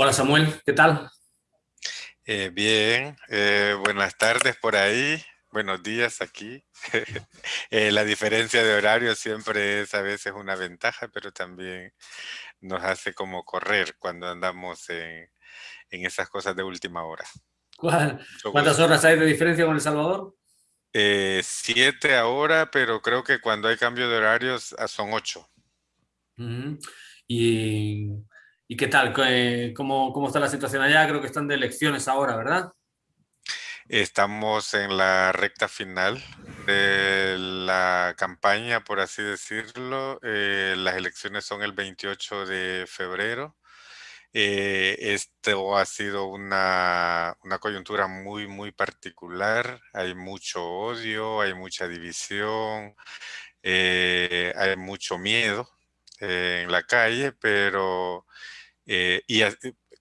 Hola Samuel, ¿qué tal? Eh, bien, eh, buenas tardes por ahí, buenos días aquí. Eh, la diferencia de horario siempre es a veces una ventaja, pero también nos hace como correr cuando andamos en, esas cosas de última hora. ¿Cuántas horas hay de diferencia con El Salvador? siete ahora, pero creo que cuando hay cambio de horarios ah, son ocho. Y ¿Y qué tal? ¿Cómo, ¿Cómo está la situación allá? Creo que están de elecciones ahora, ¿verdad? Estamos en la recta final de la campaña, por así decirlo. Eh, las elecciones son el 28 de febrero. Eh, esto ha sido una, una, coyuntura muy, muy particular. Hay mucho odio, hay mucha división, eh, hay mucho miedo en la calle, pero eh, y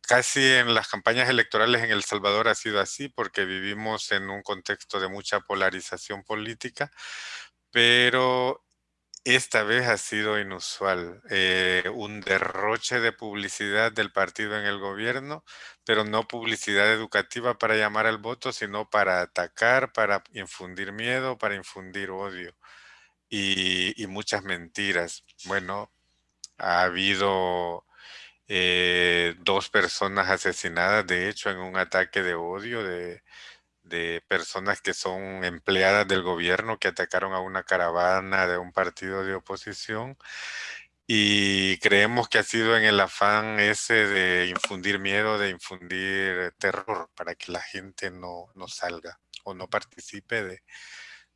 casi en las campañas electorales en El Salvador ha sido así porque vivimos en un contexto de mucha polarización política, pero esta vez ha sido inusual. Eh, un derroche de publicidad del partido en el gobierno, pero no publicidad educativa para llamar al voto, sino para atacar, para infundir miedo, para infundir odio y, y muchas mentiras. Bueno, ha habido eh, dos personas asesinadas, de hecho, en un ataque de odio de, personas que son empleadas del gobierno que atacaron a una caravana de un partido de oposición. Y creemos que ha sido en el afán ese de infundir miedo, de infundir terror para que la gente no, no salga o no participe de,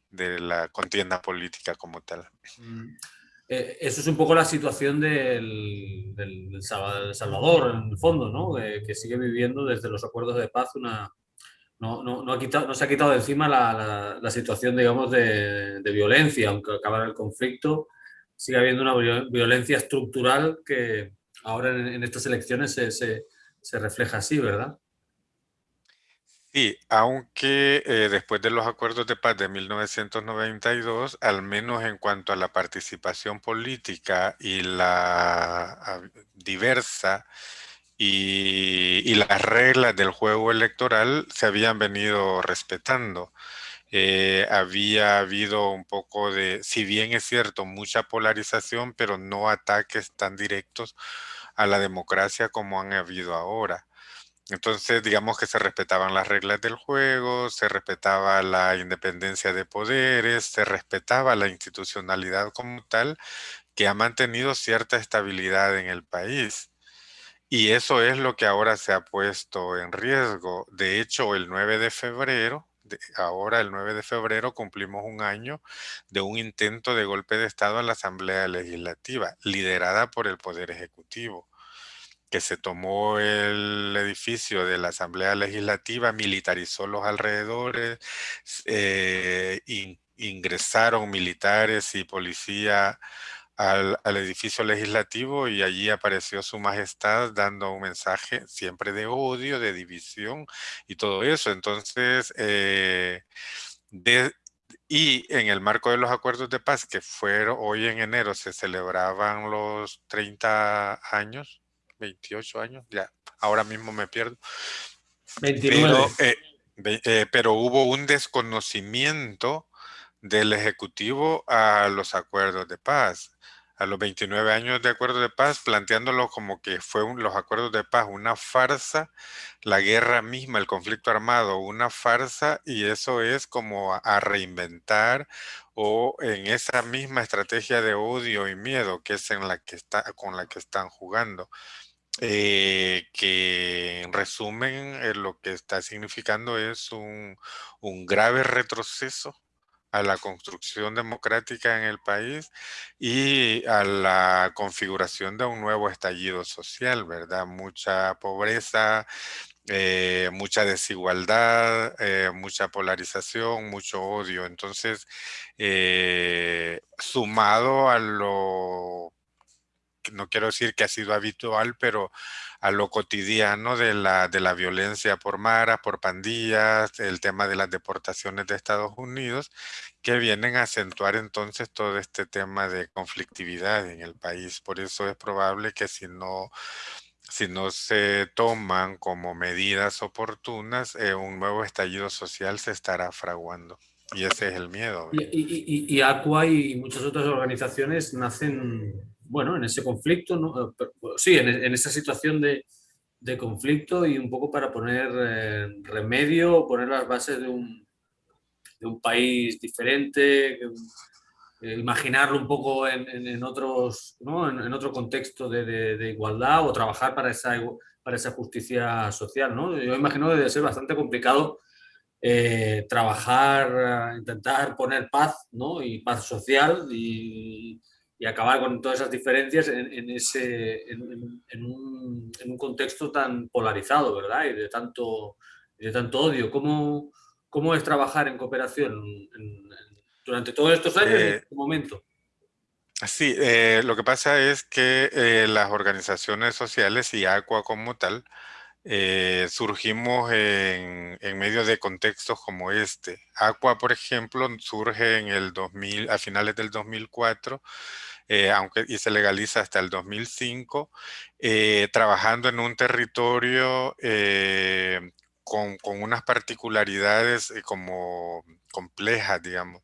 de la contienda política como tal. Mm. Eh, eso es un poco la situación del, Salvador, en el fondo, ¿no? que sigue viviendo desde los acuerdos de paz una... No, no, ha quitado, no se ha quitado de encima la, la, situación, digamos, de, de, violencia, aunque acabara el conflicto, sigue habiendo una violencia estructural que ahora en, estas elecciones se, se refleja así, ¿verdad? Sí, aunque eh, después de los acuerdos de paz de 1992, al menos en cuanto a la participación política y la diversa y, las reglas del juego electoral se habían venido respetando. Eh, había habido un poco de, si bien es cierto, mucha polarización, pero no ataques tan directos a la democracia como han habido ahora. Entonces, digamos que se respetaban las reglas del juego, se respetaba la independencia de poderes, se respetaba la institucionalidad como tal, que ha mantenido cierta estabilidad en el país. Y eso es lo que ahora se ha puesto en riesgo. De hecho, el 9 de febrero, ahora el 9 de febrero cumplimos un año de un intento de golpe de Estado en la Asamblea Legislativa, liderada por el Poder Ejecutivo que se tomó el edificio de la Asamblea Legislativa, militarizó los alrededores, eh, ingresaron militares y policía al, edificio legislativo y allí apareció su majestad dando un mensaje siempre de odio, de división y todo eso. Entonces, eh, y en el marco de los acuerdos de paz que fueron hoy en enero se celebraban los 30 años 28 años, ya, ahora mismo me pierdo. 29. Pero, eh, eh, pero hubo un desconocimiento del Ejecutivo a los acuerdos de paz a los 29 años de acuerdo de paz, planteándolo como que fue los acuerdos de paz una farsa, la guerra misma, el conflicto armado, una farsa, y eso es como a, reinventar o en esa misma estrategia de odio y miedo que es en la que está, con la que están jugando. Eh, que en resumen eh, lo que está significando es un, grave retroceso a la construcción democrática en el país y a la configuración de un nuevo estallido social, ¿verdad? Mucha pobreza, eh, mucha desigualdad, mucha polarización, mucho odio. Entonces, sumado a lo no quiero decir que ha sido habitual, pero a lo cotidiano de la, de la violencia por maras, por pandillas, el tema de las deportaciones de Estados Unidos, que vienen a acentuar entonces todo este tema de conflictividad en el país. Por eso es probable que si no si no se toman como medidas oportunas, eh, un nuevo estallido social se estará fraguando. Y ese es el miedo. Y, y, y, Aqua y muchas otras organizaciones nacen, bueno, en ese conflicto, ¿no? Eh, sí, en, en esa situación de, de, conflicto y un poco para poner eh, remedio, poner las bases de un, de un país diferente, eh, imaginarlo un poco en, en, otros, ¿no? en, otro contexto de, de, igualdad o trabajar para esa, para esa justicia social. ¿no? Yo imagino que debe ser bastante complicado eh, trabajar, intentar poner paz ¿no? y paz social y, y acabar con todas esas diferencias en, ese, en, un, un, contexto tan polarizado ¿verdad? y de tanto, de tanto odio. ¿Cómo, ¿Cómo es trabajar en cooperación durante todos estos años en este momento? Sí, eh, lo que pasa es que eh, las organizaciones sociales y ACUA como tal eh, surgimos en, en, medio de contextos como este. ACUA, por ejemplo, surge en el 2000, a finales del 2004, aunque y se legaliza hasta el 2005, trabajando en un territorio con, con, unas particularidades como complejas, digamos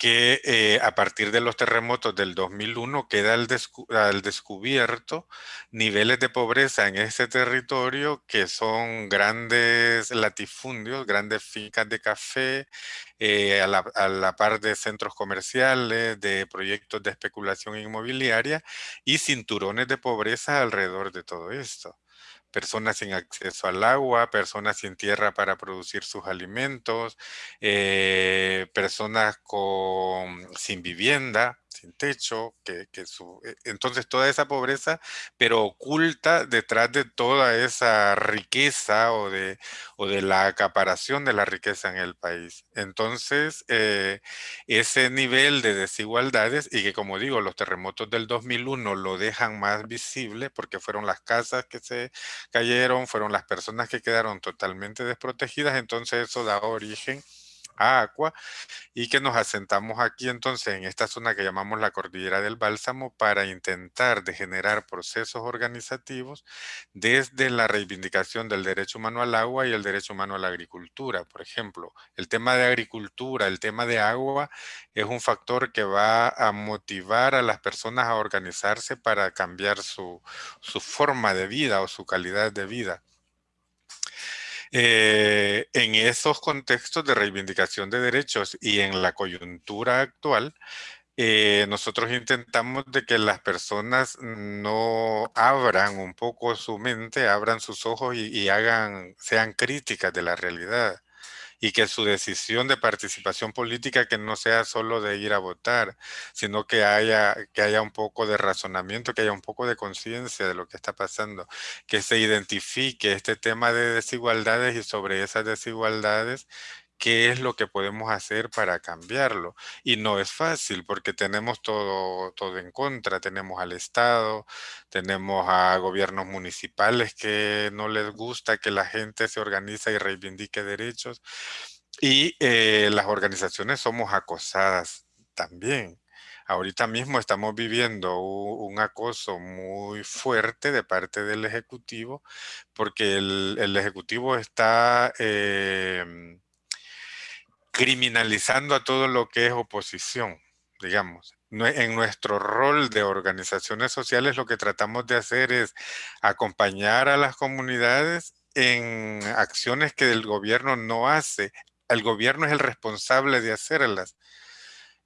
que eh, a partir de los terremotos del 2001 queda al, al, descubierto niveles de pobreza en ese territorio que son grandes latifundios, grandes fincas de café, eh, a, la, par de centros comerciales, de proyectos de especulación inmobiliaria y cinturones de pobreza alrededor de todo esto personas sin acceso al agua, personas sin tierra para producir sus alimentos, eh, personas sin vivienda, sin techo, que, su, e, entonces toda esa pobreza, pero oculta detrás de toda esa riqueza o de, o de la acaparación de la riqueza en el país. Entonces, eh, ese nivel de desigualdades y que como digo, los terremotos del 2001 lo dejan más visible porque fueron las casas que se cayeron, fueron las personas que quedaron totalmente desprotegidas, entonces eso da origen a Aqua y que nos asentamos aquí entonces en esta zona que llamamos la Cordillera del Bálsamo para intentar de generar procesos organizativos desde la reivindicación del derecho humano al agua y el derecho humano a la agricultura. Por ejemplo, el tema de agricultura, el tema de agua es un factor que va a motivar a las personas a organizarse para cambiar su, su forma de vida o su calidad de vida. Eh, en esos contextos de reivindicación de derechos y en la coyuntura actual, eh, nosotros intentamos de que las personas no abran un poco su mente, abran sus ojos y, y hagan, sean críticas de la realidad y que su decisión de participación política que no sea solo de ir a votar, sino que haya, que haya un poco de razonamiento, que haya un poco de conciencia de lo que está pasando, que se identifique este tema de desigualdades y sobre esas desigualdades qué es lo que podemos hacer para cambiarlo. Y no es fácil porque tenemos todo, todo en contra. Tenemos al Estado, tenemos a gobiernos municipales que no les gusta que la gente se organiza y reivindique derechos. Y eh, las organizaciones somos acosadas también. Ahorita mismo estamos viviendo un, acoso muy fuerte de parte del Ejecutivo porque el, el Ejecutivo está... Eh, criminalizando a todo lo que es oposición, digamos. En nuestro rol de organizaciones sociales lo que tratamos de hacer es acompañar a las comunidades en acciones que el gobierno no hace. El gobierno es el responsable de hacerlas.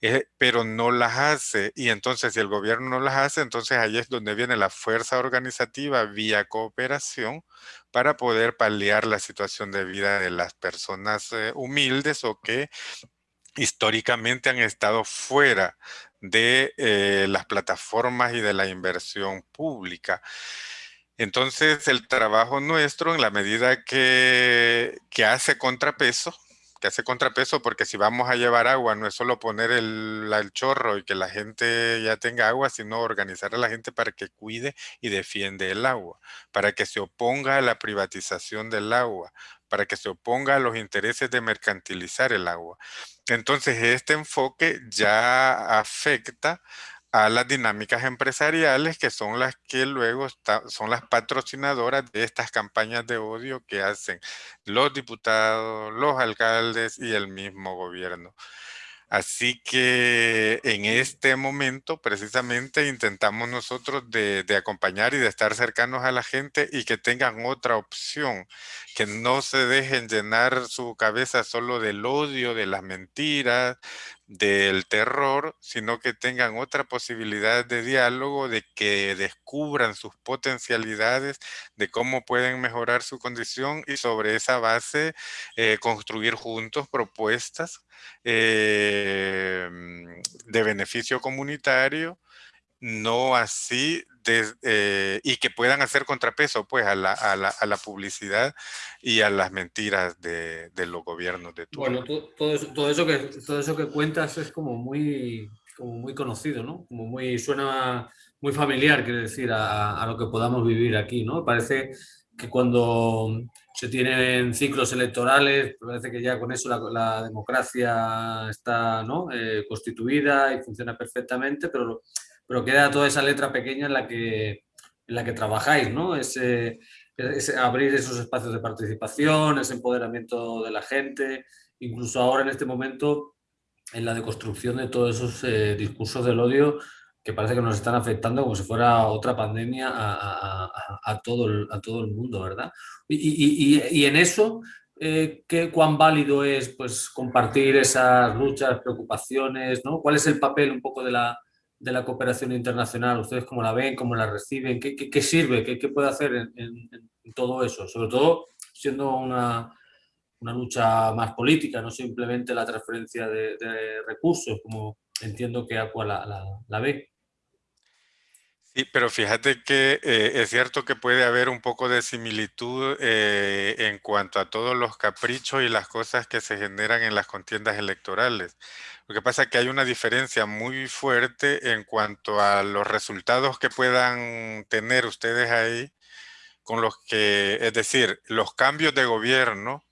Eh, pero no las hace. Y entonces, si el gobierno no las hace, entonces ahí es donde viene la fuerza organizativa vía cooperación para poder paliar la situación de vida de las personas eh, humildes o que históricamente han estado fuera de eh, las plataformas y de la inversión pública. Entonces, el trabajo nuestro, en la medida que, que hace contrapeso, que hace contrapeso porque si vamos a llevar agua no es solo poner el, el, chorro y que la gente ya tenga agua, sino organizar a la gente para que cuide y defiende el agua, para que se oponga a la privatización del agua, para que se oponga a los intereses de mercantilizar el agua. Entonces este enfoque ya afecta a las dinámicas empresariales que son las que luego son las patrocinadoras de estas campañas de odio que hacen los diputados, los alcaldes y el mismo gobierno. Así que en este momento precisamente intentamos nosotros de, acompañar y de estar cercanos a la gente y que tengan otra opción, que no se dejen llenar su cabeza solo del odio, de las mentiras, del terror, sino que tengan otra posibilidad de diálogo, de que descubran sus potencialidades, de cómo pueden mejorar su condición y sobre esa base eh, construir juntos propuestas em, de beneficio comunitario, no así eh, y que puedan hacer contrapeso pues a la, a, la, a la, publicidad y a las mentiras de, los gobiernos de turno. Bueno, todo eso, que, todo eso que cuentas es como muy, como muy conocido, ¿no? Como muy, suena muy familiar, quiero decir, a, lo que podamos vivir aquí, ¿no? Parece que cuando se tienen ciclos electorales, parece que ya con eso la, la democracia está ¿no? Eh, constituida y funciona perfectamente, pero pero queda toda esa letra pequeña en la que, en la que trabajáis, ¿no? Ese, abrir esos espacios de participación, ese empoderamiento de la gente, incluso ahora en este momento en la deconstrucción de todos esos eh, discursos del odio que parece que nos están afectando como si fuera otra pandemia a, todo, el, a todo el mundo, ¿verdad? Y, y, en eso, eh, ¿qué, ¿cuán válido es pues, compartir esas luchas, preocupaciones? ¿no? ¿Cuál es el papel un poco de la, de la cooperación internacional? ¿Ustedes cómo la ven, cómo la reciben? ¿Qué, qué, sirve? ¿Qué, ¿Qué, puede hacer en, todo eso? Sobre todo siendo una, una, lucha más política, no simplemente la transferencia de, recursos, como entiendo que Aqua la, la, ve. Sí, pero fíjate que eh, es cierto que puede haber un poco de similitud eh, en cuanto a todos los caprichos y las cosas que se generan en las contiendas electorales. Lo que pasa es que hay una diferencia muy fuerte en cuanto a los resultados que puedan tener ustedes ahí con los que, es decir, los cambios de gobierno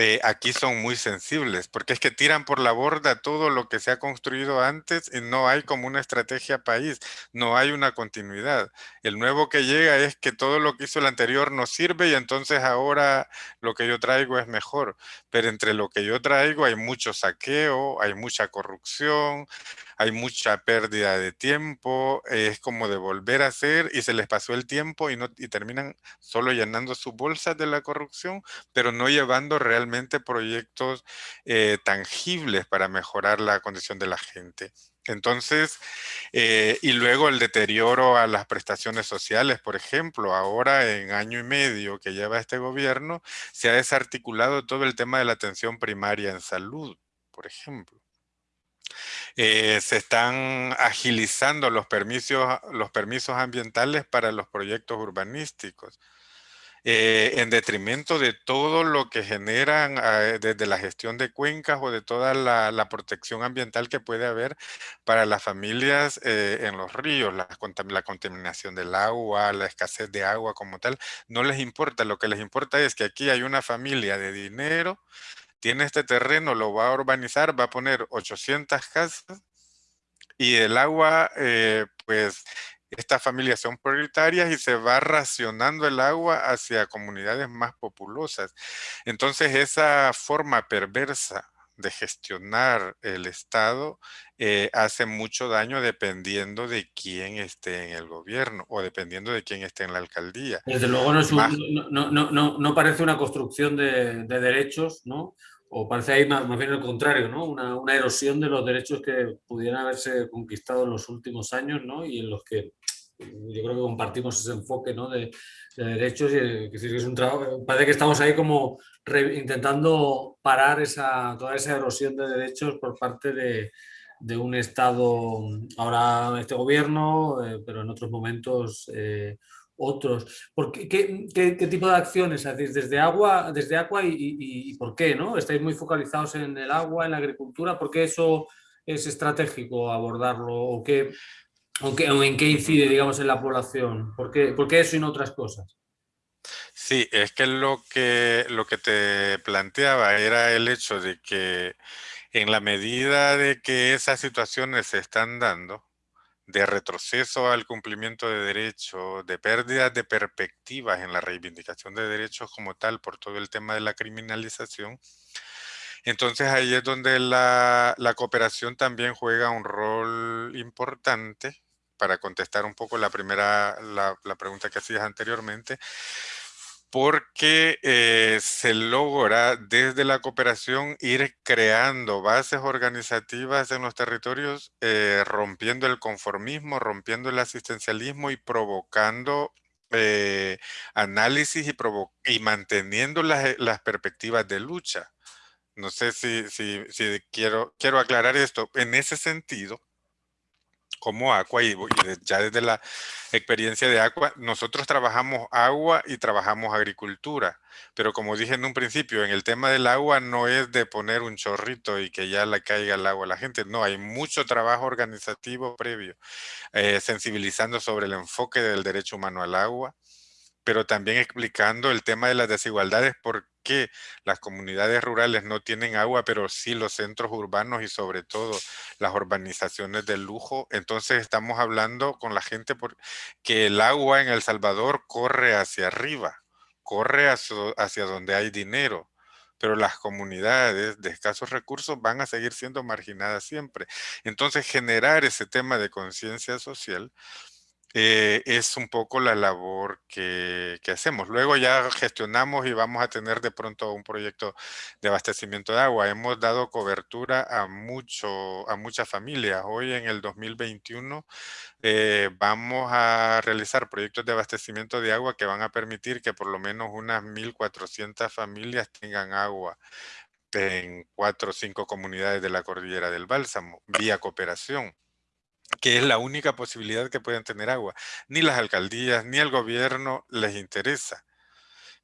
eh, aquí son muy sensibles, porque es que tiran por la borda todo lo que se ha construido antes y no hay como una estrategia país, no hay una continuidad. El nuevo que llega es que todo lo que hizo el anterior no sirve y entonces ahora lo que yo traigo es mejor. Pero entre lo que yo traigo hay mucho saqueo, hay mucha corrupción, hay mucha pérdida de tiempo, es como de volver a hacer y se les pasó el tiempo y, no, y terminan solo llenando sus bolsas de la corrupción, pero no llevando realmente proyectos eh, tangibles para mejorar la condición de la gente. Entonces, eh, y luego el deterioro a las prestaciones sociales, por ejemplo, ahora en año y medio que lleva este gobierno, se ha desarticulado todo el tema de la atención primaria en salud, por ejemplo. Eh, se están agilizando los permisos, los permisos ambientales para los proyectos urbanísticos. Eh, en detrimento de todo lo que generan eh, desde la gestión de cuencas o de toda la, protección ambiental que puede haber para las familias en los ríos, la, contaminación del agua, la escasez de agua como tal, no les importa, lo que les importa es que aquí hay una familia de dinero tiene este terreno, lo va a urbanizar, va a poner 800 casas y el agua, eh, pues estas familias son prioritarias y se va racionando el agua hacia comunidades más populosas. Entonces esa forma perversa de gestionar el Estado eh, hace mucho daño dependiendo de quién esté en el gobierno o dependiendo de quién esté en la alcaldía. Desde luego no, no, no, parece una construcción de, de, derechos, ¿no? o parece ahí más, bien el contrario, ¿no? Una, una, erosión de los derechos que pudieran haberse conquistado en los últimos años ¿no? y en los que yo creo que compartimos ese enfoque ¿no? de, de, derechos y que es un trabajo, parece que estamos ahí como intentando parar esa, toda esa erosión de derechos por parte de, de un Estado, ahora este gobierno, eh, pero en otros momentos eh, otros. ¿Por qué, qué, tipo de acciones hacéis desde agua, desde agua y, por qué? ¿no? ¿Estáis muy focalizados en el agua, en la agricultura? ¿Por qué eso es estratégico abordarlo? ¿O, qué, o, en qué incide digamos, en la población? ¿Por qué, ¿Por qué eso y no otras cosas? Sí, es que lo, que lo que te planteaba era el hecho de que en la medida de que esas situaciones se están dando, de retroceso al cumplimiento de derechos, de pérdida de perspectivas en la reivindicación de derechos como tal por todo el tema de la criminalización, entonces ahí es donde la, cooperación también juega un rol importante para contestar un poco la primera, la, pregunta que hacías anteriormente, porque eh, se logra desde la cooperación ir creando bases organizativas en los territorios, eh, rompiendo el conformismo, rompiendo el asistencialismo y provocando eh, análisis y, y manteniendo las, las perspectivas de lucha. No sé si, si, si quiero, quiero aclarar esto. En ese sentido, como Aqua y, ya desde la experiencia de Aqua, nosotros trabajamos agua y trabajamos agricultura. Pero como dije en un principio, en el tema del agua no es de poner un chorrito y que ya le caiga el agua a la gente. No, hay mucho trabajo organizativo previo, eh, sensibilizando sobre el enfoque del derecho humano al agua, pero también explicando el tema de las desigualdades, por qué las comunidades rurales no tienen agua, pero sí los centros urbanos y sobre todo las urbanizaciones de lujo. Entonces estamos hablando con la gente que el agua en El Salvador corre hacia arriba, corre hacia, hacia donde hay dinero pero las comunidades de escasos recursos van a seguir siendo marginadas siempre. Entonces, generar ese tema de conciencia social eh, es un poco la labor que, hacemos. Luego ya gestionamos y vamos a tener de pronto un proyecto de abastecimiento de agua. Hemos dado cobertura a, a muchas familias. Hoy en el 2021 eh, vamos a realizar proyectos de abastecimiento de agua que van a permitir que por lo menos unas 1.400 familias tengan agua en cuatro o cinco comunidades de la cordillera del Bálsamo, vía cooperación que es la única posibilidad que pueden tener agua. Ni las alcaldías, ni el gobierno les interesa.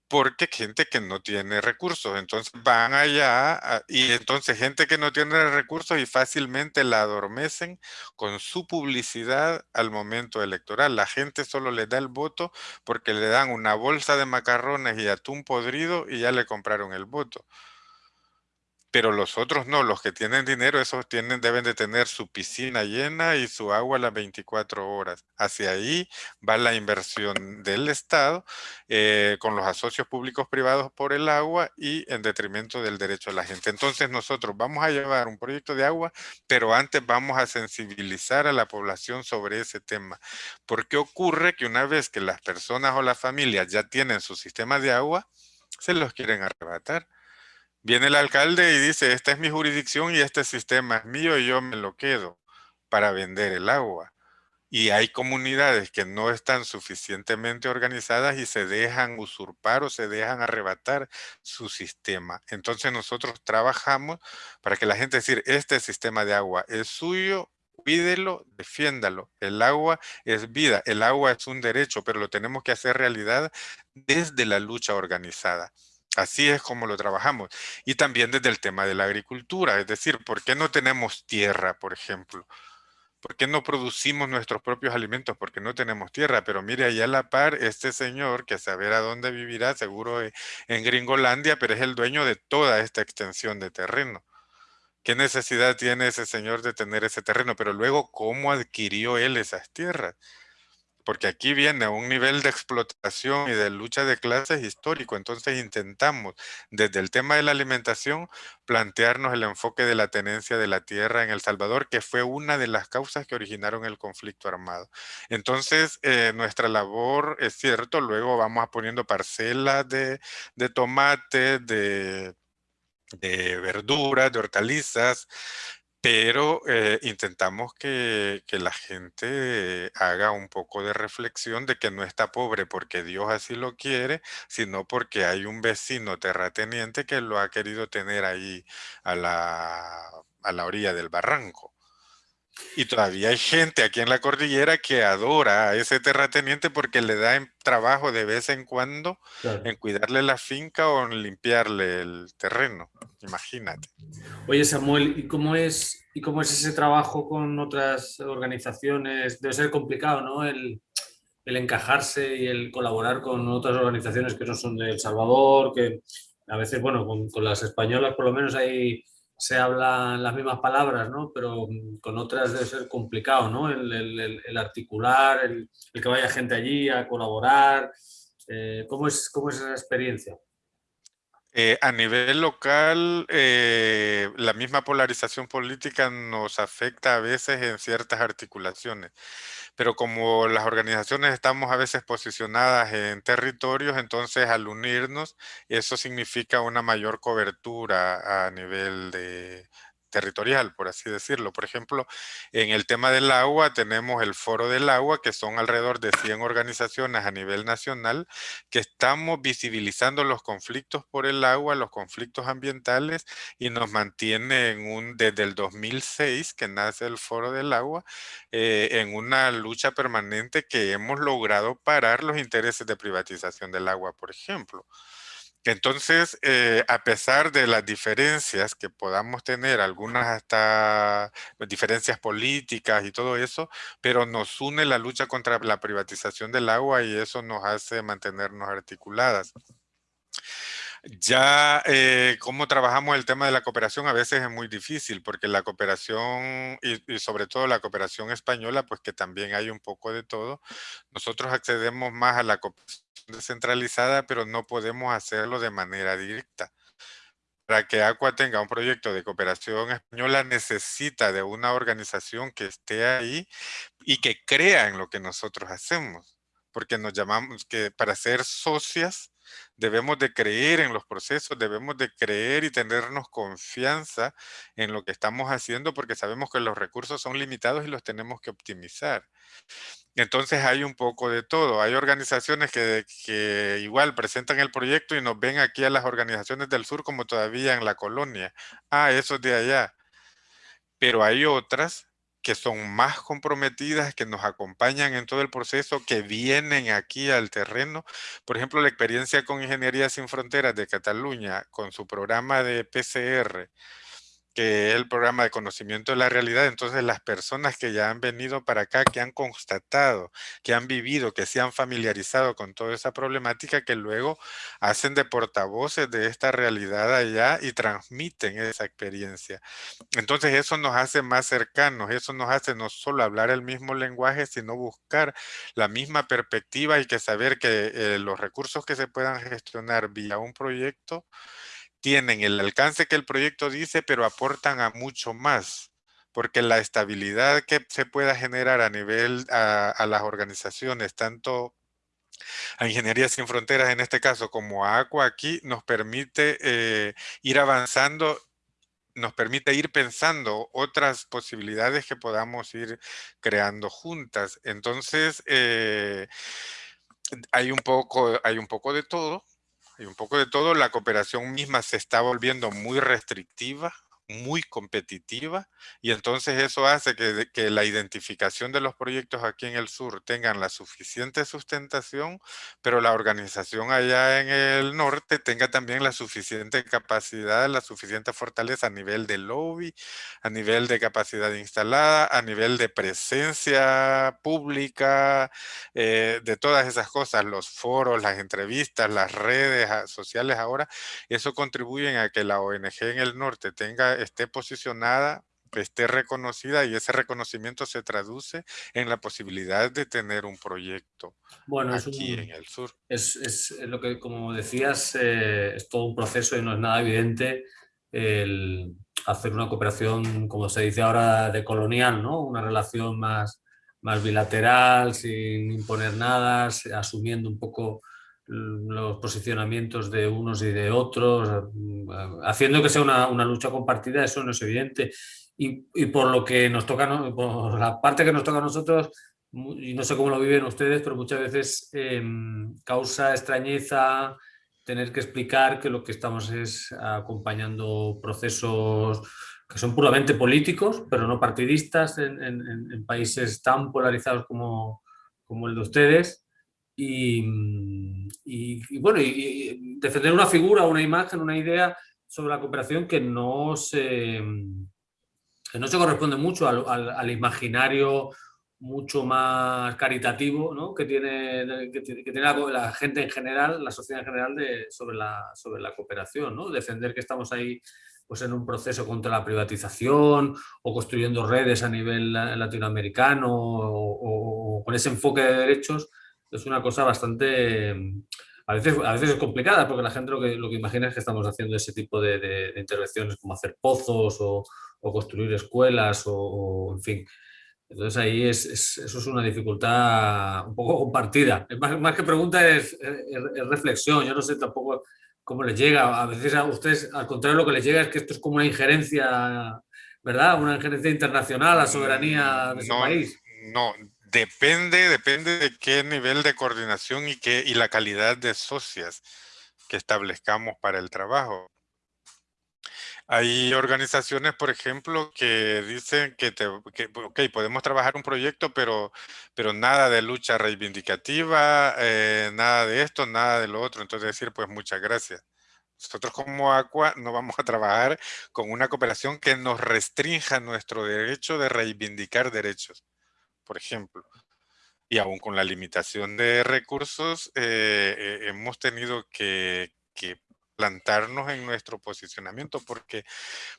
Porque gente que no tiene recursos, entonces van allá y entonces gente que no tiene recursos y fácilmente la adormecen con su publicidad al momento electoral. La gente solo le da el voto porque le dan una bolsa de macarrones y atún podrido y ya le compraron el voto pero los otros no, los que tienen dinero, esos tienen, deben de tener su piscina llena y su agua a las 24 horas. Hacia ahí va la inversión del Estado eh, con los asocios públicos privados por el agua y en detrimento del derecho de la gente. Entonces nosotros vamos a llevar un proyecto de agua, pero antes vamos a sensibilizar a la población sobre ese tema. Porque ocurre que una vez que las personas o las familias ya tienen su sistema de agua, se los quieren arrebatar Viene el alcalde y dice, esta es mi jurisdicción y este sistema es mío y yo me lo quedo para vender el agua. Y hay comunidades que no están suficientemente organizadas y se dejan usurpar o se dejan arrebatar su sistema. Entonces nosotros trabajamos para que la gente decir, este sistema de agua es suyo, cuídelo, defiéndalo. El agua es vida, el agua es un derecho, pero lo tenemos que hacer realidad desde la lucha organizada. Así es como lo trabajamos. Y también desde el tema de la agricultura, es decir, ¿por qué no tenemos tierra, por ejemplo? ¿Por qué no producimos nuestros propios alimentos? Porque no tenemos tierra. Pero mire, allá a la par, este señor, que saber a dónde vivirá, seguro e, en Gringolandia, pero es el dueño de toda esta extensión de terreno. ¿Qué necesidad tiene ese señor de tener ese terreno? Pero luego, ¿cómo adquirió él esas tierras? Porque aquí viene un nivel de explotación y de lucha de clases histórico. Entonces intentamos, desde el tema de la alimentación, plantearnos el enfoque de la tenencia de la tierra en El Salvador, que fue una de las causas que originaron el conflicto armado. Entonces, eh, nuestra labor, es cierto, luego vamos poniendo parcelas de, de tomate, de de verduras, de hortalizas, pero eh, intentamos que, la gente haga un poco de reflexión de que no está pobre porque Dios así lo quiere, sino porque hay un vecino terrateniente que lo ha querido tener ahí a la, a la orilla del barranco. Y todavía hay gente aquí en la cordillera que adora a ese terrateniente porque le da trabajo de vez en cuando en cuidarle la finca o en limpiarle el terreno. Imagínate. Oye Samuel, ¿y cómo es, y cómo es ese trabajo con otras organizaciones? Debe ser complicado, ¿no? El, encajarse y el colaborar con otras organizaciones que no son de El Salvador, que a veces, bueno, con, con las españolas por lo menos hay se hablan las mismas palabras, ¿no? pero con otras debe ser complicado, ¿no? el, articular, el, que vaya gente allí a colaborar. Eh, ¿cómo, es, ¿Cómo es esa experiencia? Eh, a nivel local, eh, la misma polarización política nos afecta a veces en ciertas articulaciones, pero como las organizaciones estamos a veces posicionadas en territorios, entonces al unirnos, eso significa una mayor cobertura a nivel de, territorial, por así decirlo. Por ejemplo, en el tema del agua tenemos el Foro del Agua, que son alrededor de 100 organizaciones a nivel nacional, que estamos visibilizando los conflictos por el agua, los conflictos ambientales, y nos mantiene en un, desde el 2006, que nace el Foro del Agua, eh, en una lucha permanente que hemos logrado parar los intereses de privatización del agua, por ejemplo. Entonces, eh, a pesar de las diferencias que podamos tener, algunas hasta diferencias políticas y todo eso, pero nos une la lucha contra la privatización del agua y eso nos hace mantenernos articuladas. Ya, eh, cómo trabajamos el tema de la cooperación a veces es muy difícil porque la cooperación y, sobre todo la cooperación española, pues que también hay un poco de todo. Nosotros accedemos más a la cooperación descentralizada, pero no podemos hacerlo de manera directa. Para que Aqua tenga un proyecto de cooperación española necesita de una organización que esté ahí y que crea en lo que nosotros hacemos. Porque nos llamamos que para ser socias Debemos de creer en los procesos, debemos de creer y tenernos confianza en lo que estamos haciendo porque sabemos que los recursos son limitados y los tenemos que optimizar. Entonces hay un poco de todo. Hay organizaciones que, igual presentan el proyecto y nos ven aquí a las organizaciones del sur como todavía en la colonia. Ah, eso es de allá. Pero hay otras que son más comprometidas, que nos acompañan en todo el proceso, que vienen aquí al terreno. Por ejemplo, la experiencia con Ingeniería Sin Fronteras de Cataluña, con su programa de PCR, que el programa de conocimiento de la realidad, entonces las personas que ya han venido para acá, que han constatado, que han vivido, que se han familiarizado con toda esa problemática, que luego hacen de portavoces de esta realidad allá y transmiten esa experiencia. Entonces eso nos hace más cercanos, eso nos hace no solo hablar el mismo lenguaje, sino buscar la misma perspectiva y que saber que eh, los recursos que se puedan gestionar vía un proyecto tienen el alcance que el proyecto dice, pero aportan a mucho más, porque la estabilidad que se pueda generar a nivel a, las organizaciones, tanto a Ingeniería Sin Fronteras en este caso, como a Aqua aquí, nos permite eh, ir avanzando, nos permite ir pensando otras posibilidades que podamos ir creando juntas. Entonces, eh, hay, un poco, hay un poco de todo, hay un poco de todo. La cooperación misma se está volviendo muy restrictiva, muy competitiva y entonces eso hace que, que, la identificación de los proyectos aquí en el sur tengan la suficiente sustentación, pero la organización allá en el norte tenga también la suficiente capacidad, la suficiente fortaleza a nivel de lobby, a nivel de capacidad instalada, a nivel de presencia pública, eh, de todas esas cosas, los foros, las entrevistas, las redes ah, sociales ahora, eso contribuye a que la ONG en el norte tenga esté posicionada, esté reconocida y ese reconocimiento se traduce en la posibilidad de tener un proyecto bueno, aquí en el sur. Es, lo que, como decías, eh, es todo un proceso y no es nada evidente el hacer una cooperación, como se dice ahora, de colonial, ¿no? Una relación más, más bilateral, sin imponer nada, asumiendo un poco los posicionamientos de unos y de otros, eh, haciendo que sea una, lucha compartida, eso no es evidente. Y, por lo que nos toca, por la parte que nos toca a nosotros, y no sé cómo lo viven ustedes, pero muchas veces em, causa extrañeza tener que explicar que lo que estamos es acompañando procesos que son puramente políticos, pero no partidistas en, países tan polarizados como el de ustedes, y, y, bueno, defender una figura, una imagen, una idea sobre la cooperación que no se, que no se corresponde mucho al, al, imaginario mucho más caritativo ¿no? que tiene, que, tiene la, gente en general, la sociedad en general de, sobre, la, sobre la cooperación, ¿no? defender que estamos ahí pues en un proceso contra la privatización o construyendo redes a nivel latinoamericano o, con ese enfoque de derechos, es una cosa bastante, a veces, a veces es complicada porque la gente lo que, lo que imagina es que estamos haciendo ese tipo de, intervenciones como hacer pozos o, construir escuelas o, en fin. Entonces ahí es, eso es una dificultad un poco compartida. Más, más que pregunta es, es, reflexión. Yo no sé tampoco cómo les llega. A veces a ustedes, al contrario, lo que les llega es que esto es como una injerencia, ¿verdad? Una injerencia internacional, la soberanía de su país. No, depende, depende de qué nivel de coordinación y, qué, y la calidad de socias que establezcamos para el trabajo. Hay organizaciones, por ejemplo, que dicen que, te, podemos trabajar un proyecto, pero, pero nada de lucha reivindicativa, eh, nada de esto, nada de lo otro. Entonces decir, pues muchas gracias. Nosotros como ACUA no vamos a trabajar con una cooperación que nos restrinja nuestro derecho de reivindicar derechos, por ejemplo. Y aún con la limitación de recursos, eh, eh, hemos tenido que, plantarnos en nuestro posicionamiento, porque,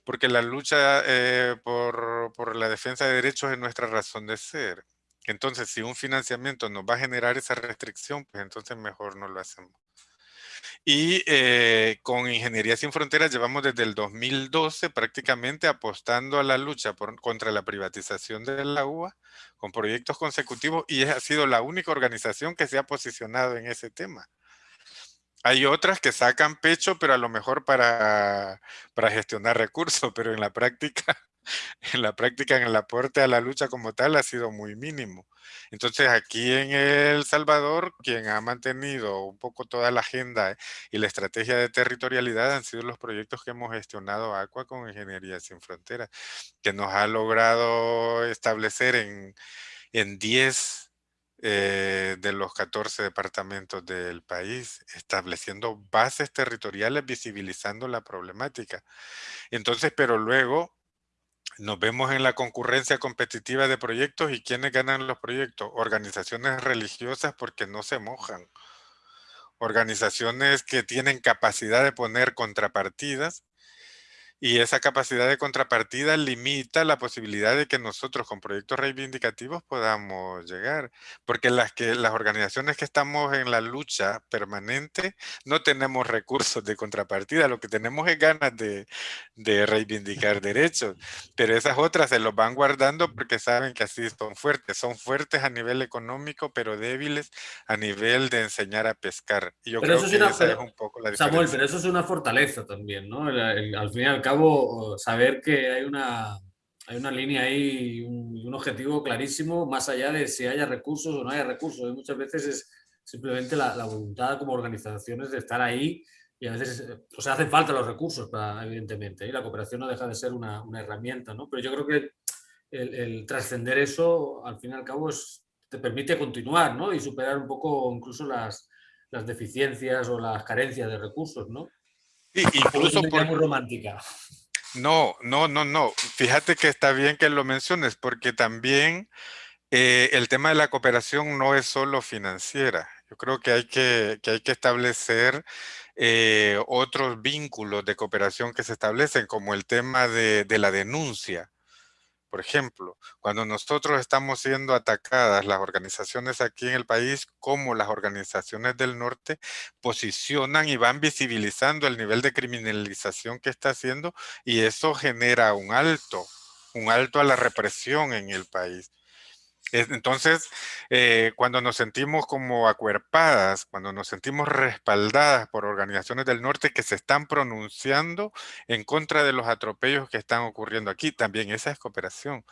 porque la lucha eh, por, por, la defensa de derechos es nuestra razón de ser. Entonces, si un financiamiento nos va a generar esa restricción, pues entonces mejor no lo hacemos. Y eh, con Ingeniería Sin Fronteras llevamos desde el 2012 prácticamente apostando a la lucha por, contra la privatización de la UA con proyectos consecutivos y ha sido la única organización que se ha posicionado en ese tema. Hay otras que sacan pecho, pero a lo mejor para, para gestionar recursos, pero en la práctica, en la práctica, en el aporte a la lucha como tal ha sido muy mínimo. Entonces aquí en El Salvador, quien ha mantenido un poco toda la agenda y la estrategia de territorialidad han sido los proyectos que hemos gestionado ACUA con Ingeniería Sin Fronteras, que nos ha logrado establecer en, en 10 eh, de los 14 departamentos del país, estableciendo bases territoriales, visibilizando la problemática. Entonces, pero luego nos vemos en la concurrencia competitiva de proyectos y ¿quiénes ganan los proyectos? Organizaciones religiosas porque no se mojan. Organizaciones que tienen capacidad de poner contrapartidas y esa capacidad de contrapartida limita la posibilidad de que nosotros con proyectos reivindicativos podamos llegar. Porque las, que, las organizaciones que estamos en la lucha permanente no tenemos recursos de contrapartida. Lo que tenemos es ganas de, de reivindicar derechos. Pero esas otras se los van guardando porque saben que así son fuertes. Son fuertes a nivel económico, pero débiles a nivel de enseñar a pescar. Y yo creo que esa es un poco la diferencia. Samuel, pero eso es una fortaleza también, ¿no? al final cabo, saber que hay una, hay una línea ahí, un, un objetivo clarísimo, más allá de si haya recursos o no haya recursos. Y muchas veces es simplemente la, la, voluntad como organizaciones de estar ahí y a veces, o sea, hacen falta los recursos, para, evidentemente, y la cooperación no deja de ser una, una herramienta, ¿no? Pero yo creo que el, el, trascender eso, al fin y al cabo, es, te permite continuar, ¿no? Y superar un poco incluso las, las deficiencias o las carencias de recursos, ¿no? incluso por... muy romántica. No, no, no, no. Fíjate que está bien que lo menciones porque también eh, el tema de la cooperación no es solo financiera. Yo creo que hay que, que hay que establecer eh, otros vínculos de cooperación que se establecen, como el tema de, de la denuncia. Por ejemplo, cuando nosotros estamos siendo atacadas, las organizaciones aquí en el país, como las organizaciones del norte, posicionan y van visibilizando el nivel de criminalización que está haciendo y eso genera un alto, un alto a la represión en el país. Entonces, eh, cuando nos sentimos como acuerpadas, cuando nos sentimos respaldadas por organizaciones del norte que se están pronunciando en contra de los atropellos que están ocurriendo aquí, también esa es cooperación.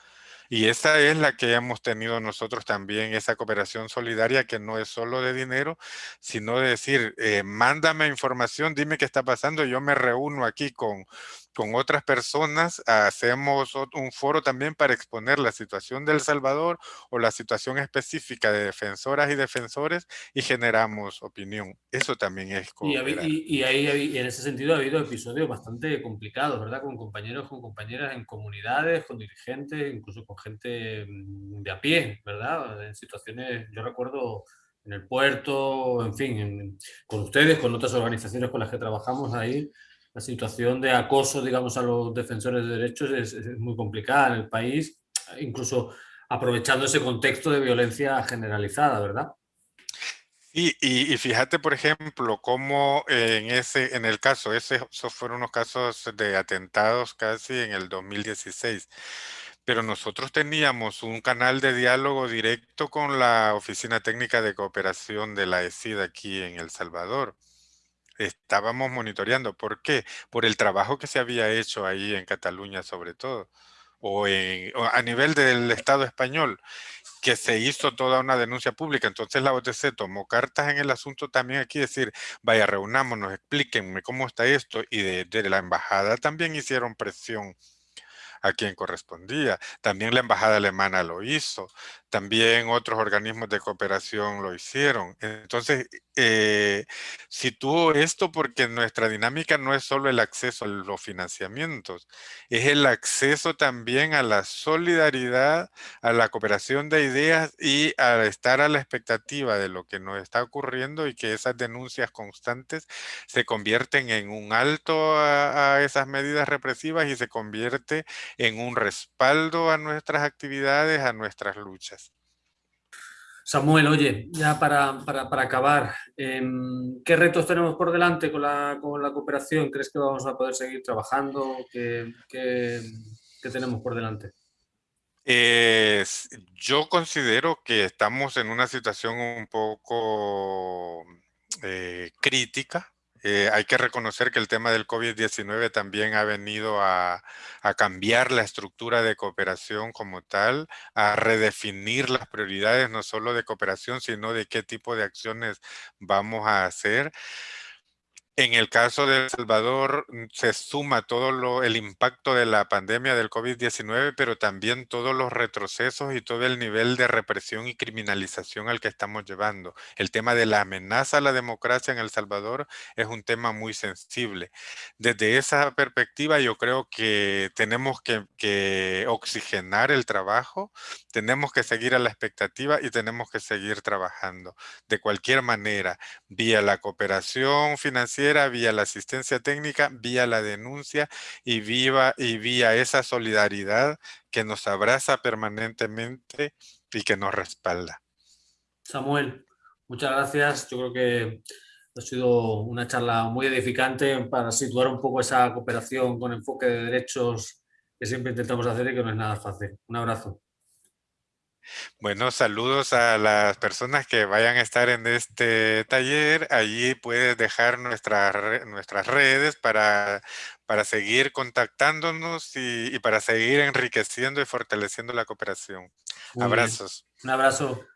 Y esa es la que hemos tenido nosotros también, esa cooperación solidaria que no es solo de dinero, sino de decir, eh, mándame información, dime qué está pasando, yo me reúno aquí con con otras personas hacemos un foro también para exponer la situación del Salvador o la situación específica de defensoras y defensores y generamos opinión. Eso también es y, y, ahí, en ese sentido ha habido episodios bastante complicados, ¿verdad? Con compañeros, con compañeras en comunidades, con dirigentes, incluso con gente mm, de a pie, ¿verdad? En situaciones, yo recuerdo en el puerto, en fin, con ustedes, con otras organizaciones con las que trabajamos ahí, la situación de acoso, digamos, a los defensores de derechos es, muy complicada en el país, incluso aprovechando ese contexto de violencia generalizada, ¿verdad? Y, y, fíjate, por ejemplo, cómo en, ese, en el caso, ese, esos fueron unos casos de atentados casi en el 2016, pero nosotros teníamos un canal de diálogo directo con la Oficina Técnica de Cooperación de la ESID aquí en El Salvador. Estábamos monitoreando. ¿Por qué? Por el trabajo que se había hecho ahí en Cataluña sobre todo, o, en, a nivel del Estado español que se hizo toda una denuncia pública. Entonces la OTC tomó cartas en el asunto también aquí, decir, vaya, reunámonos, explíquenme cómo está esto. Y de, la embajada también hicieron presión a quien correspondía. También la embajada alemana lo hizo. También otros organismos de cooperación lo hicieron. Entonces, eh, sitúo esto porque nuestra dinámica no es solo el acceso a los financiamientos, es el acceso también a la solidaridad, a la cooperación de ideas y a estar a la expectativa de lo que nos está ocurriendo y que esas denuncias constantes se convierten en un alto a, a esas medidas represivas y se convierte en un respaldo a nuestras actividades, a nuestras luchas. Samuel, oye, ya para, para, acabar, em, ¿qué retos tenemos por delante con la, con la, cooperación? ¿Crees que vamos a poder seguir trabajando? ¿Qué, qué, tenemos por delante? Yo considero que estamos en una situación un poco eh, crítica eh, hay que reconocer que el tema del COVID-19 también ha venido a, cambiar la estructura de cooperación como tal, a redefinir las prioridades no solo de cooperación, sino de qué tipo de acciones vamos a hacer. En el caso de El Salvador mm, se suma todo lo, el impacto de la pandemia del COVID-19, pero también todos los retrocesos y todo el nivel de represión y criminalización al que estamos llevando. El tema de la amenaza a la democracia en El Salvador es un tema muy sensible. Desde esa perspectiva yo creo que tenemos que, que oxigenar el trabajo, tenemos que seguir a la expectativa y tenemos que seguir trabajando de cualquier manera, vía la cooperación financiera, vía la asistencia técnica, vía la denuncia y, viva, y vía esa solidaridad que nos abraza permanentemente y que nos respalda. Samuel, muchas gracias. Yo creo que ha sido una charla muy edificante para situar un poco esa cooperación con enfoque de derechos que siempre intentamos hacer y que no es nada fácil. Un abrazo. Bueno, saludos a las personas que vayan a estar en este taller. Allí puedes dejar nuestras nuestras redes para, para seguir contactándonos y, y para seguir enriqueciendo y fortaleciendo la cooperación. Muy Abrazos. Bien. Un abrazo.